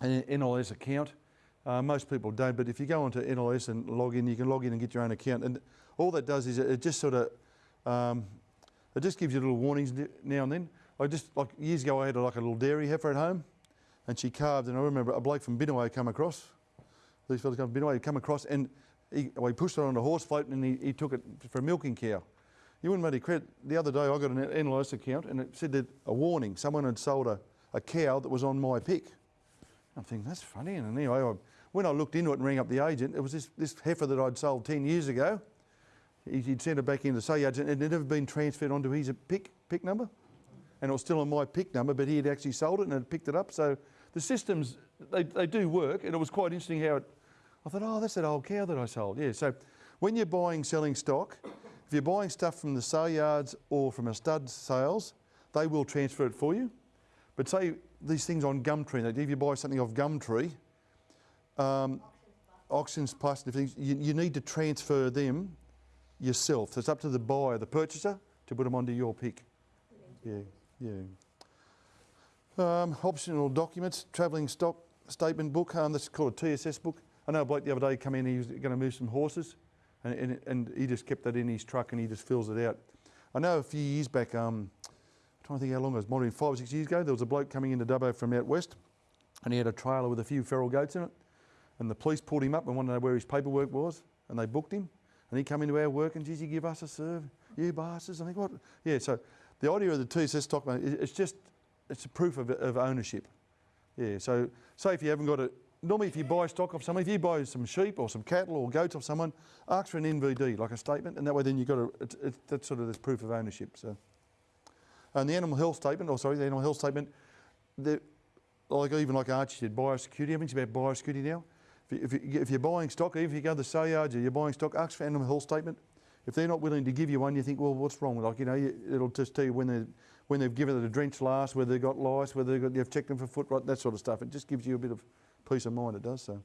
an NLS account. Uh, most people don't, but if you go onto NLS and log in, you can log in and get your own account. And all that does is it, just sort of, um, it just gives you little warnings now and then. I just, like years ago, I had like a little dairy heifer at home and she calved, and I remember a bloke from Binnaway come across. These fellas come from Binnaway, come across, and he, well, he pushed it on a horse float and he, he took it for a milking cow. You wouldn't make credit. The other day I got an NLS account and it said that a warning, someone had sold a, a cow that was on my pick. I'm thinking, that's funny. And anyway, I, when I looked into it and rang up the agent, it was this, this heifer that I'd sold 10 years ago. He, would sent it back into the sale yards and it had never been transferred onto his pick, pick number. And it was still on my pick number, but he had actually sold it and had picked it up. So the systems, they, they do work. And it was quite interesting how it, I thought, oh, that's that old cow that I sold. Yeah, so when you're buying, selling stock, if you're buying stuff from the sale yards or from a stud sales, they will transfer it for you. But say these things on Gumtree, if you buy something off Gumtree, um, AuctionsPlus things, you, you need to transfer them yourself. So it's up to the buyer, the purchaser, to put them onto your pick. Yeah, yeah. Um, optional documents, travelling stock statement book, um, that's called a TSS book. I know a bloke the other day come in, he was going to move some horses and, and, and, he just kept that in his truck and he just fills it out. I know a few years back, um, trying to think how long it was, more than five or six years ago, there was a bloke coming into Dubbo from out west and he had a trailer with a few feral goats in it and the police pulled him up and wanted to know where his paperwork was and they booked him and he come into our work and geez, he give us a serve, you bastards. I think what? Yeah, so the idea of the TSS stock, it's just, it's a proof of, of ownership. Yeah, so say if you haven't got it, normally if you buy stock off someone, if you buy some sheep or some cattle or goats off someone, ask for an NVD, like a statement, and that way then you've got a, that's sort of this proof of ownership. So, And the animal health statement, or sorry, the animal health statement, like even like Archie said, biosecurity, everything's about biosecurity now. If, you, if, you're buying stock, even if you go to the sale yards or you're buying stock, ask for animal health statement. If they're not willing to give you one, you think, well, what's wrong? Like, you know, it'll just tell you when, they, when they've given it a drench last, whether they've got lice, whether they've got, you've checked them for foot rot, that sort of stuff. It just gives you a bit of peace of mind, it does so.